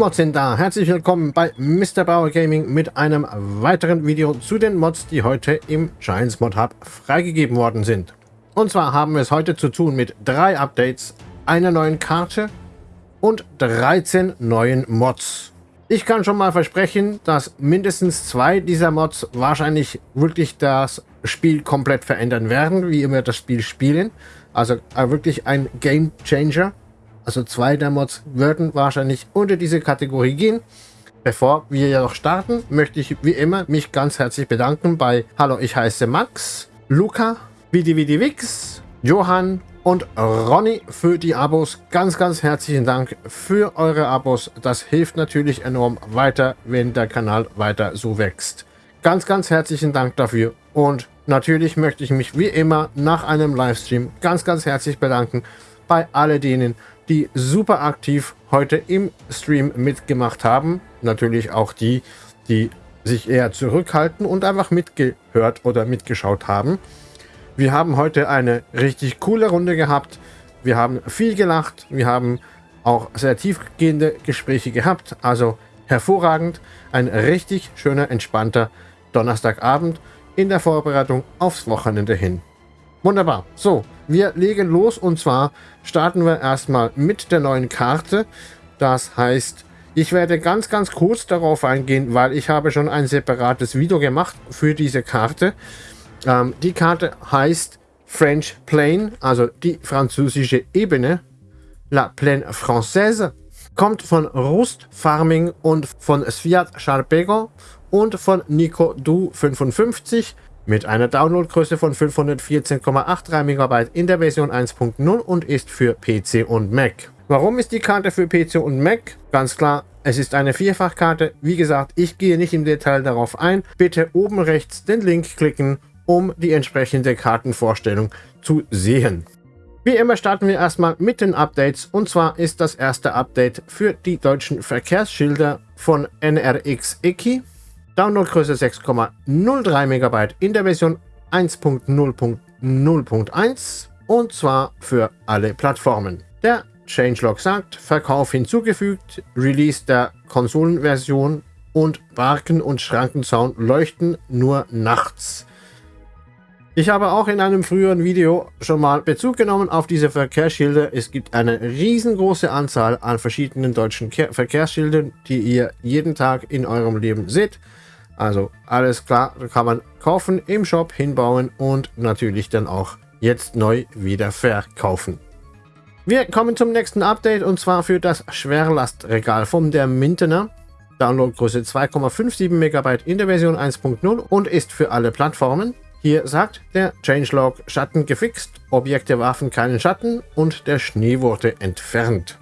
Mods sind da. Herzlich willkommen bei Mr. Bauer Gaming mit einem weiteren Video zu den Mods, die heute im Giants Mod Hub freigegeben worden sind. Und zwar haben wir es heute zu tun mit drei Updates, einer neuen Karte und 13 neuen Mods. Ich kann schon mal versprechen, dass mindestens zwei dieser Mods wahrscheinlich wirklich das Spiel komplett verändern werden, wie wir das Spiel spielen. Also äh, wirklich ein Game Changer. Also zwei der Mods würden wahrscheinlich unter diese Kategorie gehen. Bevor wir jedoch starten, möchte ich wie immer mich ganz herzlich bedanken bei Hallo, ich heiße Max, Luca, VidiVidiVix, Johann und Ronny für die Abos. Ganz, ganz herzlichen Dank für eure Abos. Das hilft natürlich enorm weiter, wenn der Kanal weiter so wächst. Ganz, ganz herzlichen Dank dafür. Und natürlich möchte ich mich wie immer nach einem Livestream ganz, ganz herzlich bedanken bei all denen, die super aktiv heute im Stream mitgemacht haben. Natürlich auch die, die sich eher zurückhalten und einfach mitgehört oder mitgeschaut haben. Wir haben heute eine richtig coole Runde gehabt. Wir haben viel gelacht. Wir haben auch sehr tiefgehende Gespräche gehabt. Also hervorragend. Ein richtig schöner, entspannter Donnerstagabend in der Vorbereitung aufs Wochenende hin. Wunderbar. So, wir legen los und zwar starten wir erstmal mit der neuen Karte. Das heißt, ich werde ganz, ganz kurz darauf eingehen, weil ich habe schon ein separates Video gemacht für diese Karte. Ähm, die Karte heißt French Plain, also die französische Ebene. La Plaine Française. Kommt von Rust Farming und von Sviat Charpego und von Nico Du 55 mit einer Downloadgröße von 514,83 MB in der Version 1.0 und ist für PC und Mac. Warum ist die Karte für PC und Mac? Ganz klar, es ist eine Vierfachkarte. Wie gesagt, ich gehe nicht im Detail darauf ein. Bitte oben rechts den Link klicken, um die entsprechende Kartenvorstellung zu sehen. Wie immer starten wir erstmal mit den Updates und zwar ist das erste Update für die deutschen Verkehrsschilder von NRX Eki. Downloadgröße 6,03 MB in der Version 1.0.0.1 und zwar für alle Plattformen. Der Changelog sagt, Verkauf hinzugefügt, Release der Konsolenversion und Barken- und Schrankenzaun leuchten nur nachts. Ich habe auch in einem früheren Video schon mal Bezug genommen auf diese Verkehrsschilder. Es gibt eine riesengroße Anzahl an verschiedenen deutschen Verkehrsschildern, die ihr jeden Tag in eurem Leben seht. Also alles klar, kann man kaufen, im Shop hinbauen und natürlich dann auch jetzt neu wieder verkaufen. Wir kommen zum nächsten Update und zwar für das Schwerlastregal von der Mintener. Downloadgröße 2,57 MB in der Version 1.0 und ist für alle Plattformen. Hier sagt der Changelog Schatten gefixt, Objekte warfen keinen Schatten und der Schnee wurde entfernt.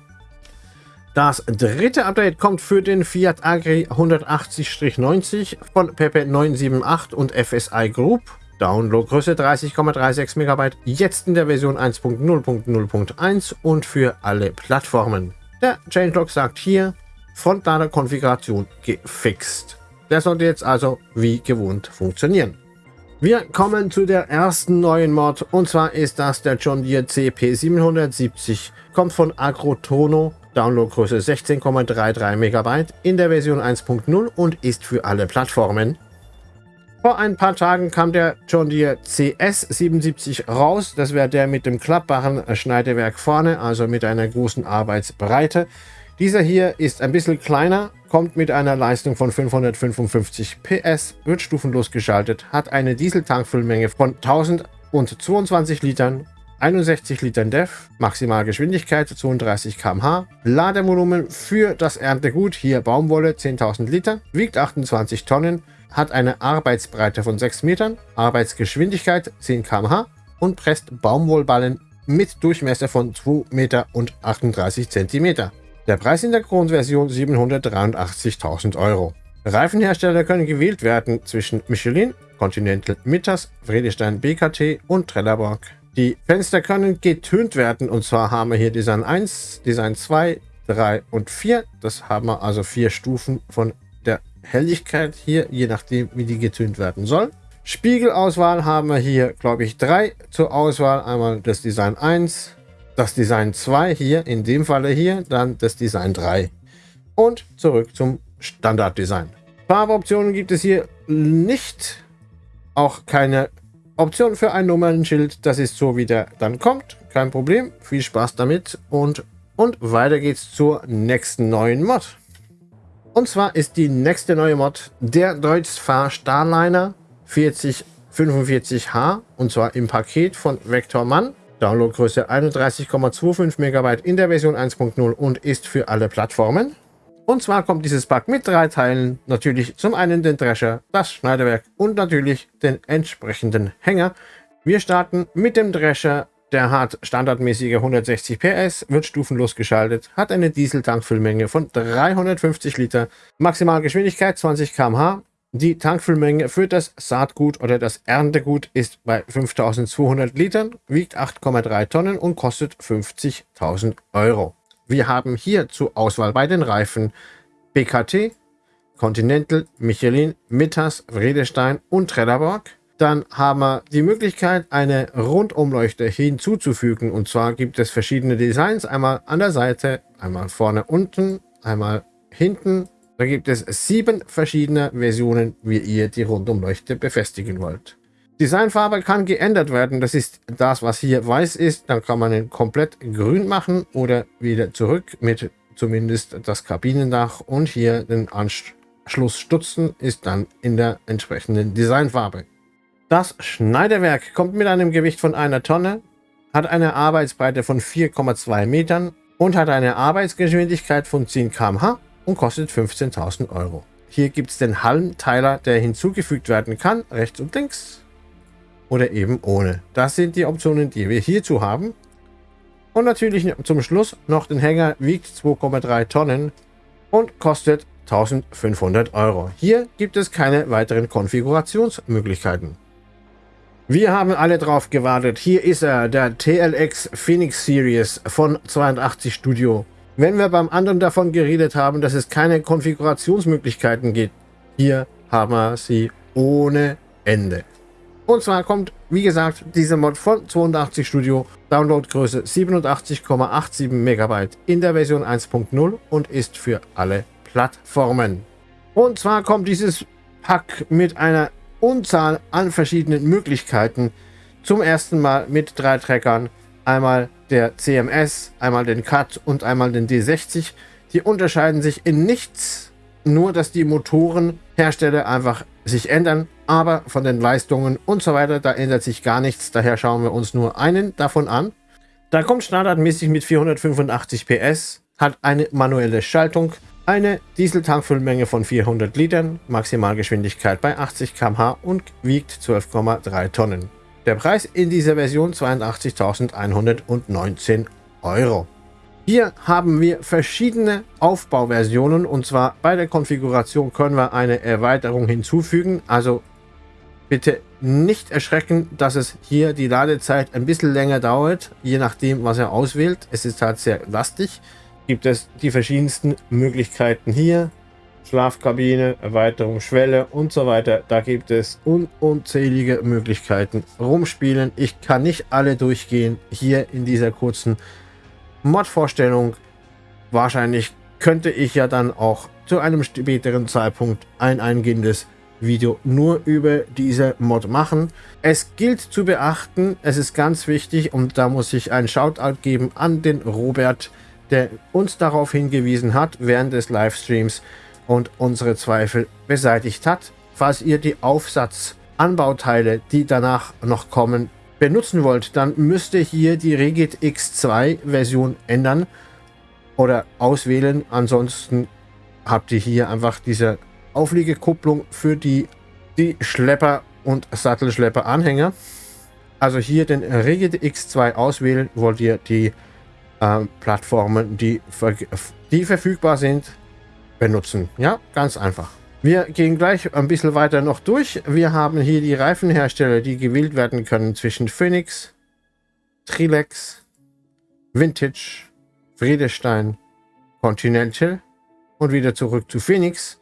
Das dritte Update kommt für den Fiat Agri 180-90 von Pepe 978 und FSI Group. Downloadgröße 30,36 MB, jetzt in der Version 1.0.0.1 und für alle Plattformen. Der Changelog sagt hier, Frontlader-Konfiguration gefixt. Der sollte jetzt also wie gewohnt funktionieren. Wir kommen zu der ersten neuen Mod und zwar ist das der John Deere CP770. Kommt von Agrotono Downloadgröße 16,33 MB in der Version 1.0 und ist für alle Plattformen. Vor ein paar Tagen kam der John Deere CS77 raus. Das wäre der mit dem klappbaren Schneidewerk vorne, also mit einer großen Arbeitsbreite. Dieser hier ist ein bisschen kleiner, kommt mit einer Leistung von 555 PS, wird stufenlos geschaltet, hat eine Dieseltankfüllmenge von 1022 Litern 61 Litern DEF, Maximalgeschwindigkeit 32 km/h, Ladevolumen für das Erntegut, hier Baumwolle 10.000 Liter, wiegt 28 Tonnen, hat eine Arbeitsbreite von 6 Metern, Arbeitsgeschwindigkeit 10 km/h und presst Baumwollballen mit Durchmesser von 2 Meter und 38 Zentimeter. Der Preis in der Grundversion 783.000 Euro. Reifenhersteller können gewählt werden zwischen Michelin, Continental Mittas, Vredestein BKT und Trelleborg. Die Fenster können getönt werden und zwar haben wir hier Design 1, Design 2, 3 und 4. Das haben wir also vier Stufen von der Helligkeit hier, je nachdem wie die getönt werden soll. Spiegelauswahl haben wir hier, glaube ich, drei zur Auswahl. Einmal das Design 1, das Design 2 hier, in dem Falle hier, dann das Design 3. und zurück zum Standarddesign. Farboptionen gibt es hier nicht. Auch keine Option für ein Nummernschild. Das ist so, wie der dann kommt. Kein Problem. Viel Spaß damit. Und, und weiter geht's zur nächsten neuen Mod. Und zwar ist die nächste neue Mod der Deutz-Fahr Starliner 4045H. Und zwar im Paket von Vectorman. Downloadgröße 31,25 MB in der Version 1.0 und ist für alle Plattformen. Und zwar kommt dieses Pack mit drei Teilen. Natürlich zum einen den Drescher, das Schneiderwerk und natürlich den entsprechenden Hänger. Wir starten mit dem Drescher. Der hat standardmäßige 160 PS, wird stufenlos geschaltet, hat eine Dieseltankfüllmenge von 350 Liter, Maximalgeschwindigkeit 20 km/h. Die Tankfüllmenge für das Saatgut oder das Erntegut ist bei 5200 Litern, wiegt 8,3 Tonnen und kostet 50.000 Euro. Wir haben hier zur Auswahl bei den Reifen BKT, Continental, Michelin, Mittas, Vredestein und Trelleborg. Dann haben wir die Möglichkeit, eine Rundumleuchte hinzuzufügen. Und zwar gibt es verschiedene Designs. Einmal an der Seite, einmal vorne unten, einmal hinten. Da gibt es sieben verschiedene Versionen, wie ihr die Rundumleuchte befestigen wollt. Designfarbe kann geändert werden. Das ist das, was hier weiß ist. Dann kann man ihn komplett grün machen oder wieder zurück mit zumindest das Kabinendach und hier den Anschlussstutzen ist dann in der entsprechenden Designfarbe. Das Schneiderwerk kommt mit einem Gewicht von einer Tonne, hat eine Arbeitsbreite von 4,2 Metern und hat eine Arbeitsgeschwindigkeit von 10 km/h und kostet 15.000 Euro. Hier gibt es den Halmteiler, der hinzugefügt werden kann, rechts und links oder eben ohne. Das sind die Optionen, die wir hierzu haben. Und natürlich zum Schluss noch den Hänger, wiegt 2,3 Tonnen und kostet 1500 Euro. Hier gibt es keine weiteren Konfigurationsmöglichkeiten. Wir haben alle drauf gewartet. Hier ist er, der TLX Phoenix Series von 82 Studio. Wenn wir beim anderen davon geredet haben, dass es keine Konfigurationsmöglichkeiten gibt, hier haben wir sie ohne Ende. Und zwar kommt, wie gesagt, diese Mod von 82 Studio, Downloadgröße 87,87 MB in der Version 1.0 und ist für alle Plattformen. Und zwar kommt dieses Pack mit einer Unzahl an verschiedenen Möglichkeiten. Zum ersten Mal mit drei Treckern. Einmal der CMS, einmal den CUT und einmal den D60. Die unterscheiden sich in nichts, nur dass die Motorenhersteller einfach sich ändern aber von den Leistungen und so weiter, da ändert sich gar nichts. Daher schauen wir uns nur einen davon an. Da kommt standardmäßig mit 485 PS, hat eine manuelle Schaltung, eine Dieseltankfüllmenge von 400 Litern, Maximalgeschwindigkeit bei 80 km/h und wiegt 12,3 Tonnen. Der Preis in dieser Version 82.119 Euro. Hier haben wir verschiedene Aufbauversionen und zwar bei der Konfiguration können wir eine Erweiterung hinzufügen, also Bitte nicht erschrecken, dass es hier die Ladezeit ein bisschen länger dauert, je nachdem, was er auswählt. Es ist halt sehr lastig. Gibt es die verschiedensten Möglichkeiten hier. Schlafkabine, Erweiterung, Schwelle und so weiter. Da gibt es un unzählige Möglichkeiten rumspielen. Ich kann nicht alle durchgehen hier in dieser kurzen Mod-Vorstellung. Wahrscheinlich könnte ich ja dann auch zu einem späteren Zeitpunkt ein eingehendes Video nur über diese Mod machen. Es gilt zu beachten, es ist ganz wichtig und da muss ich einen Shoutout geben an den Robert, der uns darauf hingewiesen hat während des Livestreams und unsere Zweifel beseitigt hat. Falls ihr die Aufsatzanbauteile, die danach noch kommen, benutzen wollt, dann müsst ihr hier die Regit X2 Version ändern oder auswählen. Ansonsten habt ihr hier einfach diese Aufliegekupplung für die, die Schlepper- und Sattelschlepper-Anhänger. Also hier den Rigid X2 auswählen, wollt ihr die äh, Plattformen, die, die verfügbar sind, benutzen. Ja, ganz einfach. Wir gehen gleich ein bisschen weiter noch durch. Wir haben hier die Reifenhersteller, die gewählt werden können zwischen Phoenix, Trilex, Vintage, Friedestein, Continental und wieder zurück zu Phoenix.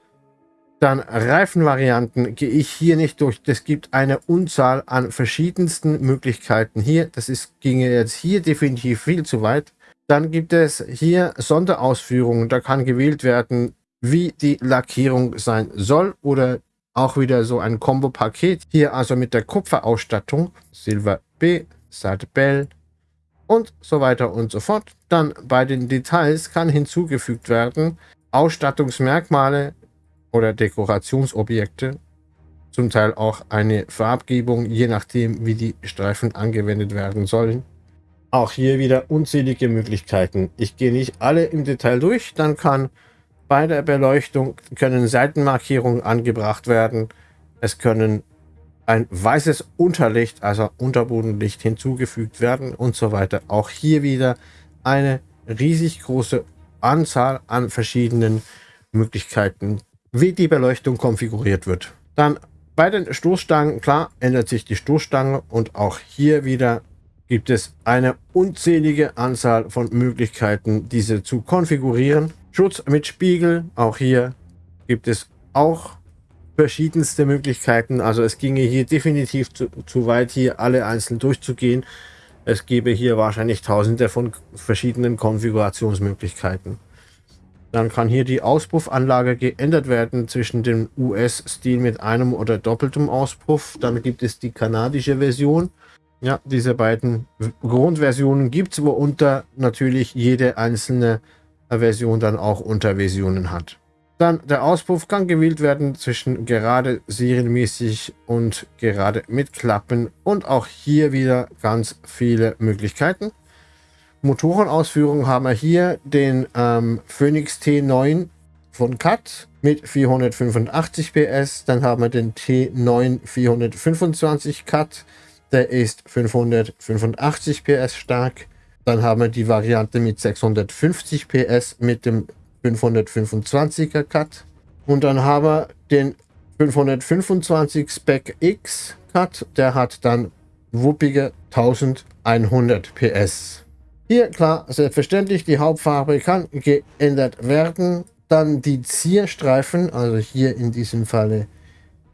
Dann Reifenvarianten gehe ich hier nicht durch. Es gibt eine Unzahl an verschiedensten Möglichkeiten hier. Das ist, ginge jetzt hier definitiv viel zu weit. Dann gibt es hier Sonderausführungen. Da kann gewählt werden, wie die Lackierung sein soll oder auch wieder so ein Kombo-Paket. Hier also mit der Kupferausstattung, Silver B, Seite Bell und so weiter und so fort. Dann bei den Details kann hinzugefügt werden Ausstattungsmerkmale oder Dekorationsobjekte, zum Teil auch eine Farbgebung, je nachdem wie die Streifen angewendet werden sollen. Auch hier wieder unzählige Möglichkeiten. Ich gehe nicht alle im Detail durch, dann kann bei der Beleuchtung können Seitenmarkierungen angebracht werden. Es können ein weißes Unterlicht, also Unterbodenlicht hinzugefügt werden und so weiter. Auch hier wieder eine riesig große Anzahl an verschiedenen Möglichkeiten, wie die Beleuchtung konfiguriert wird. Dann bei den Stoßstangen, klar, ändert sich die Stoßstange und auch hier wieder gibt es eine unzählige Anzahl von Möglichkeiten, diese zu konfigurieren. Schutz mit Spiegel, auch hier gibt es auch verschiedenste Möglichkeiten. Also es ginge hier definitiv zu, zu weit, hier alle einzeln durchzugehen. Es gäbe hier wahrscheinlich tausende von verschiedenen Konfigurationsmöglichkeiten. Dann kann hier die Auspuffanlage geändert werden zwischen dem US-Stil mit einem oder doppeltem Auspuff. Dann gibt es die kanadische Version. Ja, diese beiden Grundversionen gibt es, worunter natürlich jede einzelne Version dann auch Unterversionen hat. Dann der Auspuff kann gewählt werden zwischen gerade serienmäßig und gerade mit Klappen und auch hier wieder ganz viele Möglichkeiten. Motorenausführung haben wir hier den ähm, Phoenix T9 von CAT mit 485 PS. Dann haben wir den T9 425 CAT, der ist 585 PS stark. Dann haben wir die Variante mit 650 PS mit dem 525er Cut. Und dann haben wir den 525 Spec X Cut, der hat dann wuppige 1100 PS. Hier, klar, selbstverständlich, die Hauptfarbe kann geändert werden. Dann die Zierstreifen, also hier in diesem Falle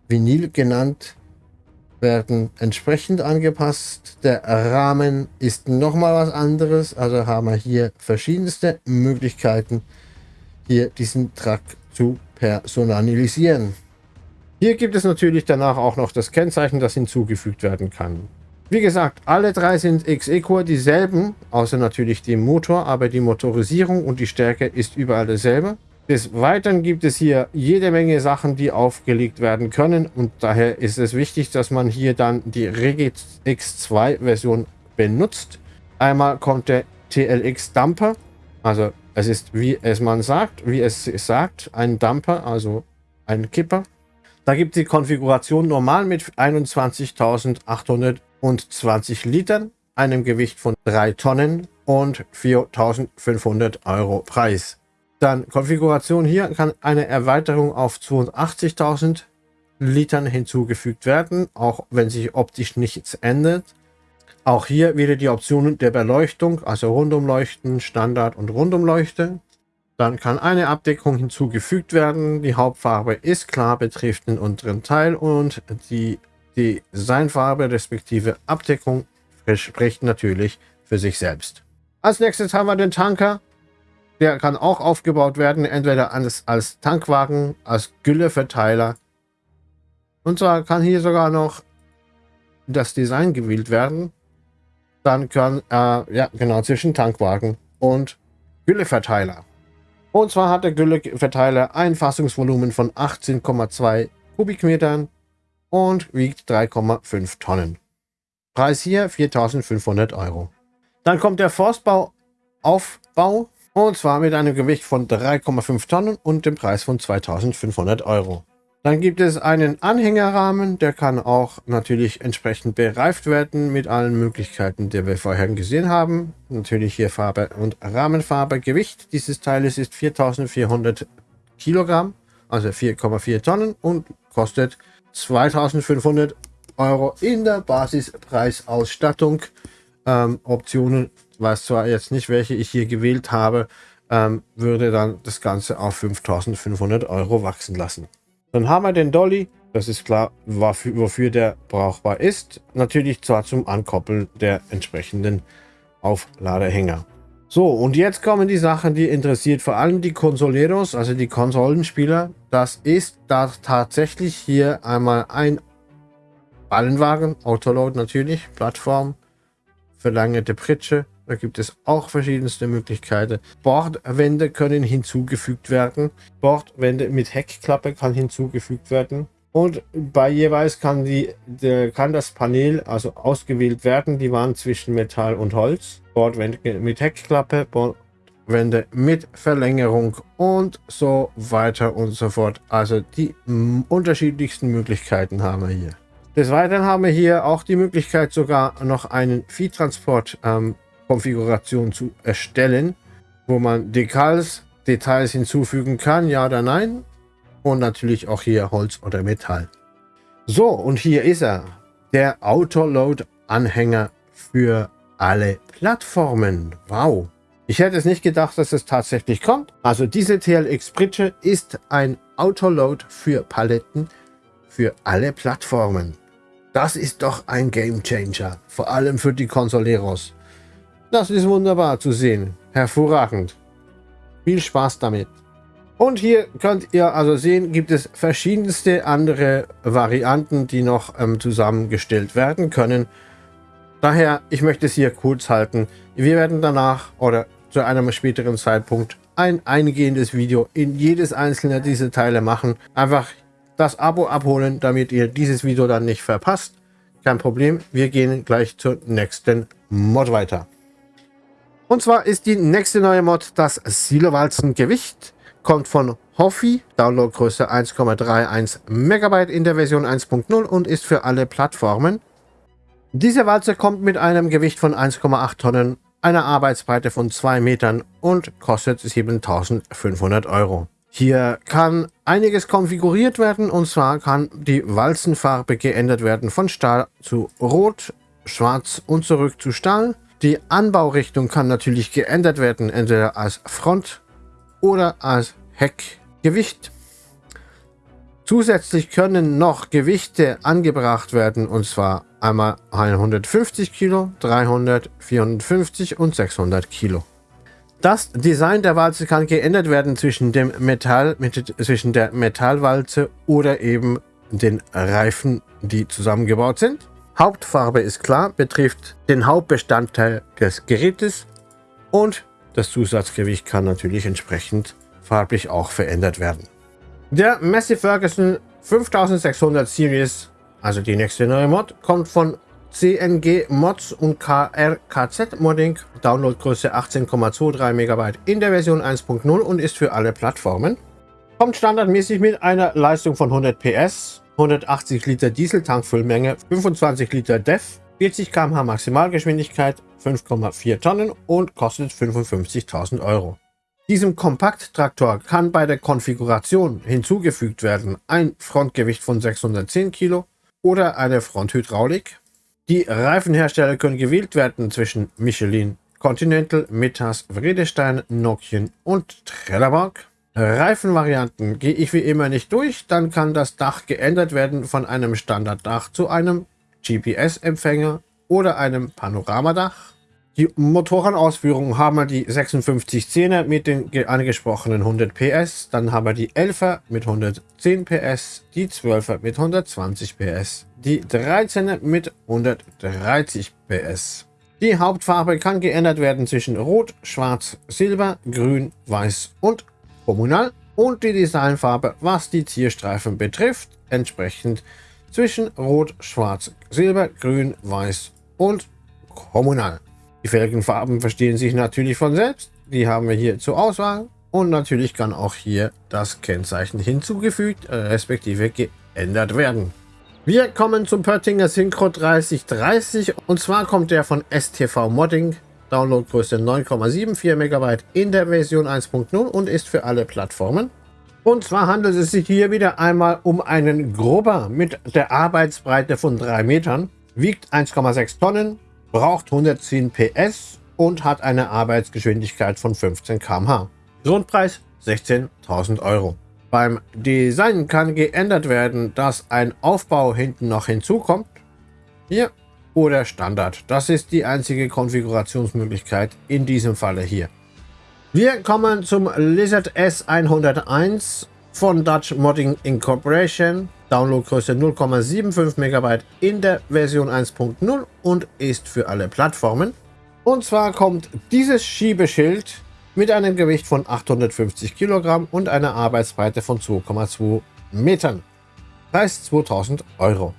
Vinyl genannt, werden entsprechend angepasst. Der Rahmen ist nochmal was anderes, also haben wir hier verschiedenste Möglichkeiten, hier diesen Truck zu personalisieren. Hier gibt es natürlich danach auch noch das Kennzeichen, das hinzugefügt werden kann. Wie gesagt, alle drei sind XE-Core dieselben, außer natürlich dem Motor, aber die Motorisierung und die Stärke ist überall dasselbe. Des Weiteren gibt es hier jede Menge Sachen, die aufgelegt werden können und daher ist es wichtig, dass man hier dann die Regit X2 Version benutzt. Einmal kommt der TLX Dumper, also es ist, wie es man sagt, wie es sagt, ein Dumper, also ein Kipper. Da gibt die Konfiguration normal mit 21.820 Litern, einem Gewicht von 3 Tonnen und 4.500 Euro Preis. Dann Konfiguration hier kann eine Erweiterung auf 82.000 Litern hinzugefügt werden, auch wenn sich optisch nichts ändert. Auch hier wieder die Optionen der Beleuchtung, also Rundumleuchten, Standard und Rundumleuchte. Dann kann eine Abdeckung hinzugefügt werden. Die Hauptfarbe ist klar, betrifft den unteren Teil und die Designfarbe respektive Abdeckung spricht natürlich für sich selbst. Als nächstes haben wir den Tanker. Der kann auch aufgebaut werden, entweder als, als Tankwagen, als Gülleverteiler. Und zwar kann hier sogar noch das Design gewählt werden dann kann, äh, ja genau, zwischen Tankwagen und Gülleverteiler. Und zwar hat der Gülleverteiler ein Fassungsvolumen von 18,2 Kubikmetern und wiegt 3,5 Tonnen. Preis hier 4.500 Euro. Dann kommt der Forstbauaufbau und zwar mit einem Gewicht von 3,5 Tonnen und dem Preis von 2.500 Euro. Dann gibt es einen Anhängerrahmen, der kann auch natürlich entsprechend bereift werden mit allen Möglichkeiten, die wir vorher gesehen haben. Natürlich hier Farbe und Rahmenfarbe. Gewicht dieses Teiles ist 4400 Kilogramm, also 4,4 Tonnen und kostet 2500 Euro in der Basispreisausstattung. Ähm, Optionen, weiß zwar jetzt nicht, welche ich hier gewählt habe, ähm, würde dann das Ganze auf 5500 Euro wachsen lassen. Dann haben wir den Dolly. Das ist klar, wofür der brauchbar ist. Natürlich zwar zum Ankoppeln der entsprechenden Aufladehänger. So, und jetzt kommen die Sachen, die interessiert vor allem die Consoleros, also die Konsolenspieler. Das ist da tatsächlich hier einmal ein Ballenwagen, Autoload natürlich, Plattform, verlängerte Pritsche. Da gibt es auch verschiedenste Möglichkeiten. Bordwände können hinzugefügt werden. Bordwände mit Heckklappe kann hinzugefügt werden. Und bei jeweils kann, die, kann das Panel also ausgewählt werden. Die waren zwischen Metall und Holz. Bordwände mit Heckklappe, Bordwände mit Verlängerung und so weiter und so fort. Also die unterschiedlichsten Möglichkeiten haben wir hier. Des Weiteren haben wir hier auch die Möglichkeit sogar noch einen Viehtransport-Konfiguration ähm, zu erstellen, wo man Dekals, Details hinzufügen kann, ja oder nein. Und natürlich auch hier Holz oder Metall. So, und hier ist er. Der Autoload-Anhänger für alle Plattformen. Wow. Ich hätte es nicht gedacht, dass es tatsächlich kommt. Also diese TLX Pritsche ist ein Autoload für Paletten für alle Plattformen. Das ist doch ein Game Changer. Vor allem für die Consoleros. Das ist wunderbar zu sehen. Hervorragend. Viel Spaß damit. Und hier könnt ihr also sehen, gibt es verschiedenste andere Varianten, die noch ähm, zusammengestellt werden können. Daher, ich möchte es hier kurz halten. Wir werden danach oder zu einem späteren Zeitpunkt ein eingehendes Video in jedes einzelne dieser Teile machen. Einfach das Abo abholen, damit ihr dieses Video dann nicht verpasst. Kein Problem, wir gehen gleich zur nächsten Mod weiter. Und zwar ist die nächste neue Mod das Silowalzen-Gewicht kommt von Hoffi, Downloadgröße 1,31 MB in der Version 1.0 und ist für alle Plattformen. Diese Walze kommt mit einem Gewicht von 1,8 Tonnen, einer Arbeitsbreite von 2 Metern und kostet 7500 Euro. Hier kann einiges konfiguriert werden und zwar kann die Walzenfarbe geändert werden von Stahl zu Rot, Schwarz und zurück zu Stahl. Die Anbaurichtung kann natürlich geändert werden, entweder als Front- oder als Heckgewicht. Zusätzlich können noch Gewichte angebracht werden und zwar einmal 150 Kilo, 300, 450 und 600 Kilo. Das Design der Walze kann geändert werden zwischen dem Metall, mit, zwischen der Metallwalze oder eben den Reifen, die zusammengebaut sind. Hauptfarbe ist klar, betrifft den Hauptbestandteil des Gerätes und das Zusatzgewicht kann natürlich entsprechend farblich auch verändert werden. Der Massey Ferguson 5600 Series, also die nächste neue Mod, kommt von CNG Mods und KRKZ Modding, Downloadgröße 18,23 MB in der Version 1.0 und ist für alle Plattformen. Kommt standardmäßig mit einer Leistung von 100 PS, 180 Liter Dieseltankfüllmenge, 25 Liter DEF, 40 km/h Maximalgeschwindigkeit, 5,4 Tonnen und kostet 55.000 Euro. Diesem Kompakttraktor kann bei der Konfiguration hinzugefügt werden ein Frontgewicht von 610 Kilo oder eine Fronthydraulik. Die Reifenhersteller können gewählt werden zwischen Michelin, Continental, Metas, Vredestein, Nokian und Trelleborg. Reifenvarianten gehe ich wie immer nicht durch, dann kann das Dach geändert werden von einem Standarddach zu einem GPS-Empfänger oder einem Panoramadach. Die Motorenausführung haben wir die 5610er mit den angesprochenen 100 PS, dann haben wir die 11er mit 110 PS, die 12er mit 120 PS, die 13er mit 130 PS. Die Hauptfarbe kann geändert werden zwischen Rot, Schwarz, Silber, Grün, Weiß und Kommunal und die Designfarbe, was die Zierstreifen betrifft, entsprechend zwischen Rot, Schwarz, Silber, Grün, Weiß und Kommunal. Die Felgenfarben verstehen sich natürlich von selbst. Die haben wir hier zur Auswahl. Und natürlich kann auch hier das Kennzeichen hinzugefügt, äh, respektive geändert werden. Wir kommen zum Pöttinger Synchro 3030 und zwar kommt der von STV Modding, Downloadgröße 9,74 MB in der Version 1.0 und ist für alle Plattformen. Und zwar handelt es sich hier wieder einmal um einen Grubber mit der Arbeitsbreite von 3 Metern, wiegt 1,6 Tonnen, braucht 110 PS und hat eine Arbeitsgeschwindigkeit von 15 km/h. Grundpreis 16.000 Euro. Beim Design kann geändert werden, dass ein Aufbau hinten noch hinzukommt. Hier oder Standard. Das ist die einzige Konfigurationsmöglichkeit in diesem Falle hier. Wir kommen zum Lizard S101 von Dutch Modding Incorporation. Downloadgröße 0,75 MB in der Version 1.0 und ist für alle Plattformen. Und zwar kommt dieses Schiebeschild mit einem Gewicht von 850 Kilogramm und einer Arbeitsbreite von 2,2 Metern. Preis 2000 Euro.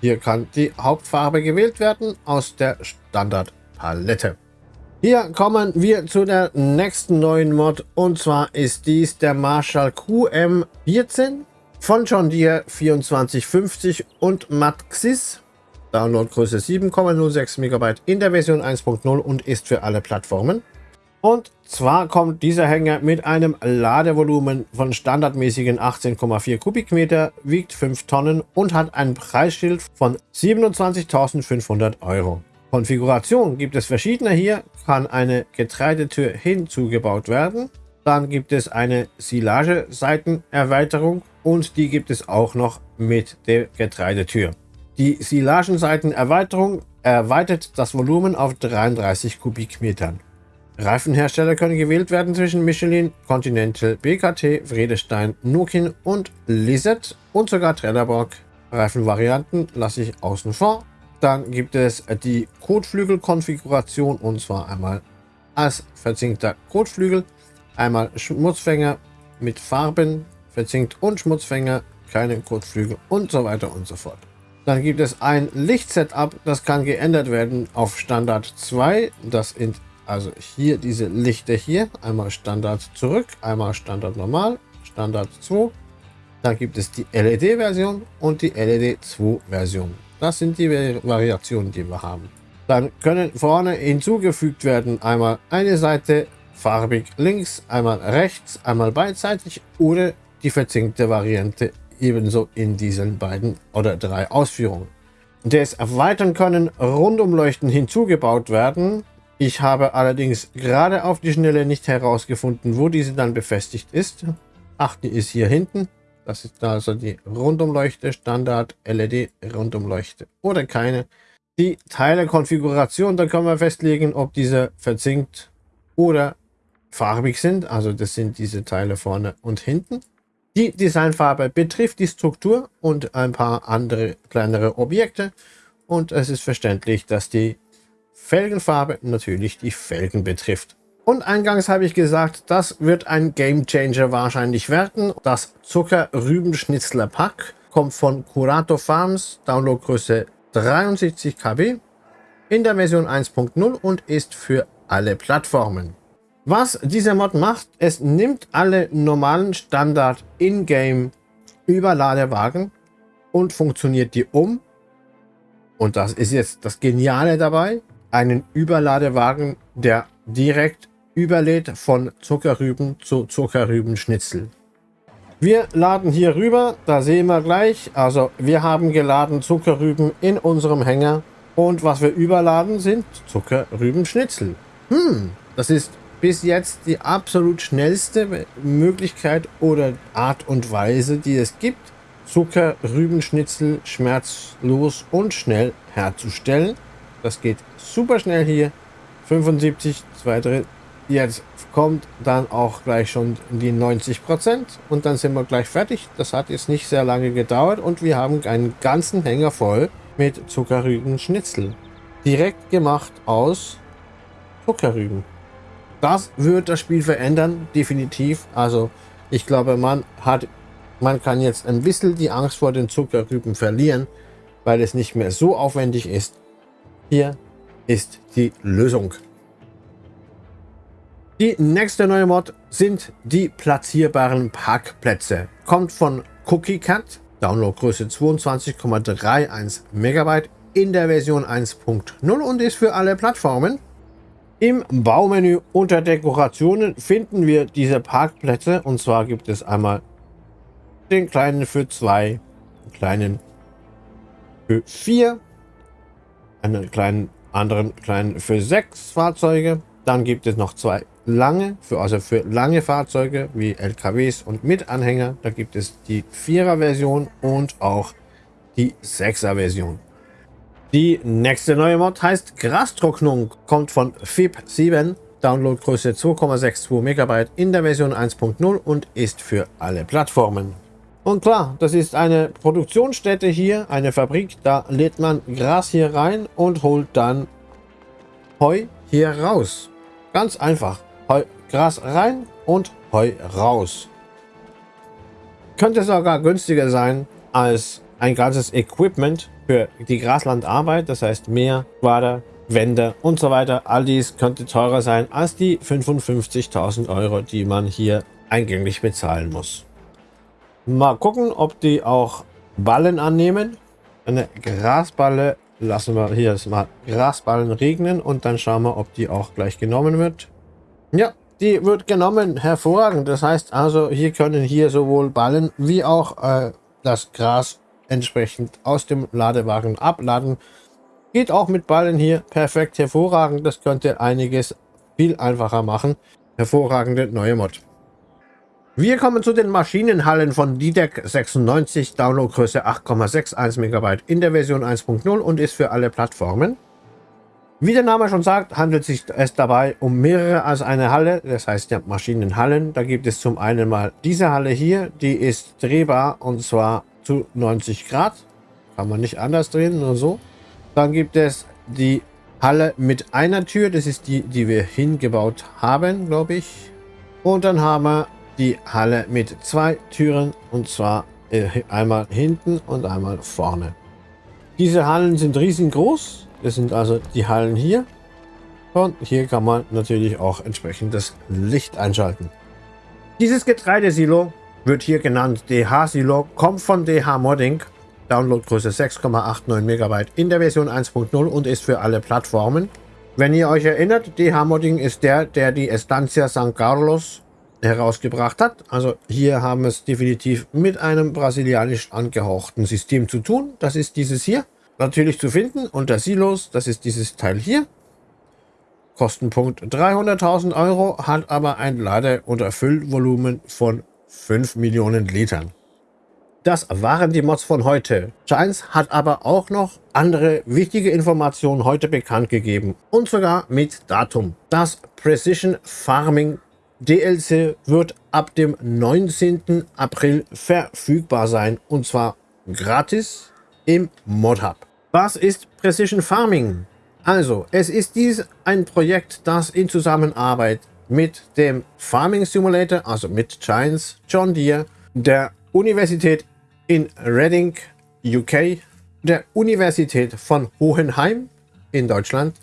Hier kann die Hauptfarbe gewählt werden aus der Standardpalette. Hier kommen wir zu der nächsten neuen Mod und zwar ist dies der Marshall QM14 von John Deere 2450 und Maxis. Downloadgröße 7,06 MB in der Version 1.0 und ist für alle Plattformen. Und zwar kommt dieser Hänger mit einem Ladevolumen von standardmäßigen 18,4 Kubikmeter, wiegt 5 Tonnen und hat ein Preisschild von 27.500 Euro. Konfiguration gibt es verschiedene hier, kann eine Getreidetür hinzugebaut werden. Dann gibt es eine Silage-Seitenerweiterung und die gibt es auch noch mit der Getreidetür. Die Silagenseitenerweiterung erweitert das Volumen auf 33 Kubikmetern. Reifenhersteller können gewählt werden zwischen Michelin, Continental, BKT, Vredestein, Nokin und Lizard und sogar Trelleborg. Reifenvarianten lasse ich außen vor. Dann gibt es die Kotflügel-Konfiguration und zwar einmal als verzinkter Kotflügel, einmal Schmutzfänger mit Farben, verzinkt und Schmutzfänger, keine Kotflügel und so weiter und so fort. Dann gibt es ein Lichtsetup, das kann geändert werden auf Standard 2. Das sind also hier diese Lichter hier. Einmal Standard zurück, einmal Standard normal, Standard 2. Dann gibt es die LED-Version und die LED 2-Version. Das sind die Variationen, die wir haben. Dann können vorne hinzugefügt werden einmal eine Seite farbig links, einmal rechts, einmal beidseitig oder die verzinkte Variante ebenso in diesen beiden oder drei Ausführungen. Des Erweitern können Rundumleuchten hinzugebaut werden. Ich habe allerdings gerade auf die Schnelle nicht herausgefunden, wo diese dann befestigt ist. Ach, die ist hier hinten. Das ist also die Rundumleuchte, Standard LED Rundumleuchte oder keine. Die Teilekonfiguration, da können wir festlegen, ob diese verzinkt oder farbig sind. Also das sind diese Teile vorne und hinten. Die Designfarbe betrifft die Struktur und ein paar andere kleinere Objekte. Und es ist verständlich, dass die Felgenfarbe natürlich die Felgen betrifft. Und eingangs habe ich gesagt, das wird ein Game Changer wahrscheinlich werden. Das Zucker-Rübenschnitzler Pack kommt von Curato Farms, Downloadgröße 73 KB in der Version 1.0 und ist für alle Plattformen. Was dieser Mod macht, es nimmt alle normalen Standard in-game Überladewagen und funktioniert die um. Und das ist jetzt das Geniale dabei. Einen Überladewagen, der direkt überlädt von Zuckerrüben zu Zuckerrübenschnitzel. Wir laden hier rüber, da sehen wir gleich. Also wir haben geladen Zuckerrüben in unserem Hänger und was wir überladen sind Zuckerrübenschnitzel. Hm, das ist bis jetzt die absolut schnellste Möglichkeit oder Art und Weise, die es gibt, Zuckerrübenschnitzel schmerzlos und schnell herzustellen. Das geht super schnell hier. 75, 2 Drittel, Jetzt kommt dann auch gleich schon die 90 Prozent und dann sind wir gleich fertig. Das hat jetzt nicht sehr lange gedauert und wir haben einen ganzen Hänger voll mit Zuckerrüben-Schnitzel. Direkt gemacht aus Zuckerrüben. Das wird das Spiel verändern, definitiv. Also ich glaube, man hat, man kann jetzt ein bisschen die Angst vor den Zuckerrüben verlieren, weil es nicht mehr so aufwendig ist. Hier ist die Lösung. Die nächste neue Mod sind die platzierbaren Parkplätze. Kommt von Cookie Cat, Downloadgröße 22,31 MB in der Version 1.0 und ist für alle Plattformen. Im Baumenü unter Dekorationen finden wir diese Parkplätze und zwar gibt es einmal den kleinen für zwei, den kleinen für vier, einen kleinen anderen kleinen für sechs Fahrzeuge. Dann gibt es noch zwei lange, für, also für lange Fahrzeuge wie LKWs und mit Anhänger. Da gibt es die 4er Version und auch die 6er Version. Die nächste neue Mod heißt Grastrocknung, kommt von FIP7, Downloadgröße 2,62 MB in der Version 1.0 und ist für alle Plattformen. Und klar, das ist eine Produktionsstätte hier, eine Fabrik, da lädt man Gras hier rein und holt dann Heu hier raus. Ganz einfach. Gras rein und Heu raus. Könnte sogar günstiger sein als ein ganzes Equipment für die Graslandarbeit, das heißt Meer, Quader, Wände und so weiter. All dies könnte teurer sein als die 55.000 Euro, die man hier eingänglich bezahlen muss. Mal gucken, ob die auch Ballen annehmen. Eine Grasballe lassen wir hier mal Grasballen regnen und dann schauen wir, ob die auch gleich genommen wird. Ja, die wird genommen. Hervorragend. Das heißt also, hier können hier sowohl Ballen wie auch äh, das Gras entsprechend aus dem Ladewagen abladen. Geht auch mit Ballen hier perfekt hervorragend. Das könnte einiges viel einfacher machen. Hervorragende neue Mod. Wir kommen zu den Maschinenhallen von DDEC 96, Downloadgröße 8,61 MB in der Version 1.0 und ist für alle Plattformen. Wie der Name schon sagt, handelt sich es dabei um mehrere als eine Halle, das heißt ja Maschinenhallen. Da gibt es zum einen mal diese Halle hier, die ist drehbar und zwar zu 90 Grad. Kann man nicht anders drehen, nur so. Dann gibt es die Halle mit einer Tür, das ist die, die wir hingebaut haben, glaube ich. Und dann haben wir die Halle mit zwei Türen und zwar äh, einmal hinten und einmal vorne. Diese Hallen sind riesengroß. Das sind also die Hallen hier. Und hier kann man natürlich auch entsprechend das Licht einschalten. Dieses Getreidesilo wird hier genannt DH-Silo, kommt von DH Modding. Downloadgröße 6,89 MB in der Version 1.0 und ist für alle Plattformen. Wenn ihr euch erinnert, DH Modding ist der, der die Estancia San Carlos herausgebracht hat. Also hier haben wir es definitiv mit einem brasilianisch angehauchten System zu tun. Das ist dieses hier. Natürlich zu finden unter Silos. Das ist dieses Teil hier. Kostenpunkt 300.000 Euro, hat aber ein Lade- und Erfüllvolumen von 5 Millionen Litern. Das waren die Mods von heute. Giants hat aber auch noch andere wichtige Informationen heute bekannt gegeben. Und sogar mit Datum. Das Precision Farming DLC wird ab dem 19. April verfügbar sein und zwar gratis im ModHub. Was ist Precision Farming? Also, es ist dies ein Projekt, das in Zusammenarbeit mit dem Farming Simulator, also mit Giants, John Deere, der Universität in Reading, UK, der Universität von Hohenheim in Deutschland,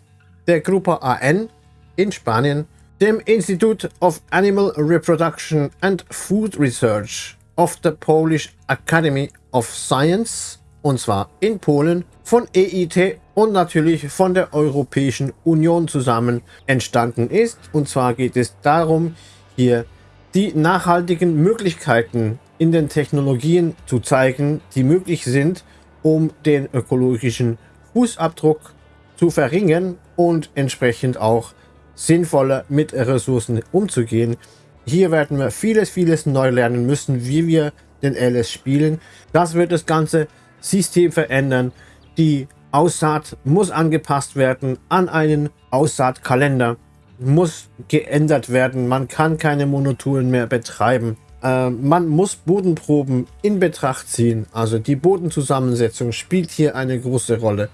der Gruppe AN in Spanien dem Institute of Animal Reproduction and Food Research of the Polish Academy of Science, und zwar in Polen, von EIT und natürlich von der Europäischen Union zusammen entstanden ist. Und zwar geht es darum, hier die nachhaltigen Möglichkeiten in den Technologien zu zeigen, die möglich sind, um den ökologischen Fußabdruck zu verringern und entsprechend auch sinnvoller mit Ressourcen umzugehen. Hier werden wir vieles, vieles neu lernen müssen, wie wir den LS spielen. Das wird das ganze System verändern. Die Aussaat muss angepasst werden an einen Aussaatkalender. Muss geändert werden. Man kann keine Monotouren mehr betreiben. Äh, man muss Bodenproben in Betracht ziehen. Also die Bodenzusammensetzung spielt hier eine große Rolle.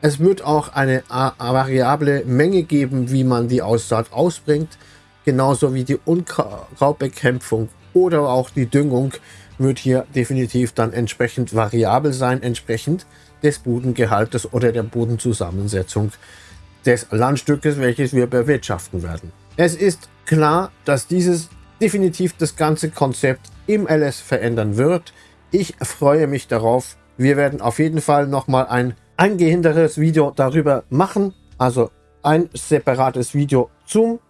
Es wird auch eine variable Menge geben, wie man die Aussaat ausbringt. Genauso wie die Unkrautbekämpfung oder auch die Düngung wird hier definitiv dann entsprechend variabel sein, entsprechend des Bodengehaltes oder der Bodenzusammensetzung des Landstückes, welches wir bewirtschaften werden. Es ist klar, dass dieses definitiv das ganze Konzept im LS verändern wird. Ich freue mich darauf. Wir werden auf jeden Fall nochmal ein eingehenderes Video darüber machen. Also ein separates Video zum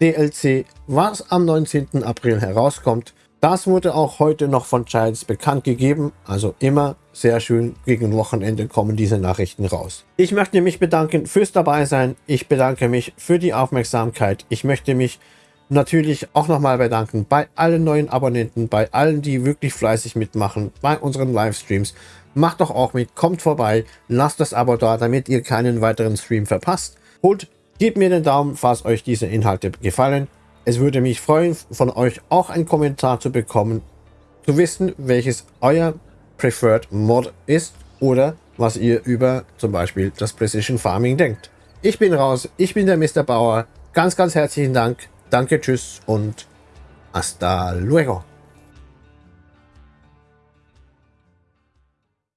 DLC, was am 19. April herauskommt. Das wurde auch heute noch von Giants bekannt gegeben. Also immer sehr schön, gegen Wochenende kommen diese Nachrichten raus. Ich möchte mich bedanken fürs dabei sein. Ich bedanke mich für die Aufmerksamkeit. Ich möchte mich natürlich auch nochmal bedanken bei allen neuen Abonnenten, bei allen, die wirklich fleißig mitmachen, bei unseren Livestreams. Macht doch auch mit, kommt vorbei, lasst das Abo da, damit ihr keinen weiteren Stream verpasst. Und gebt mir den Daumen, falls euch diese Inhalte gefallen. Es würde mich freuen, von euch auch einen Kommentar zu bekommen, zu wissen, welches euer Preferred Mod ist oder was ihr über zum Beispiel das Precision Farming denkt. Ich bin raus, ich bin der Mr. Bauer. Ganz, ganz herzlichen Dank. Danke, tschüss und hasta luego.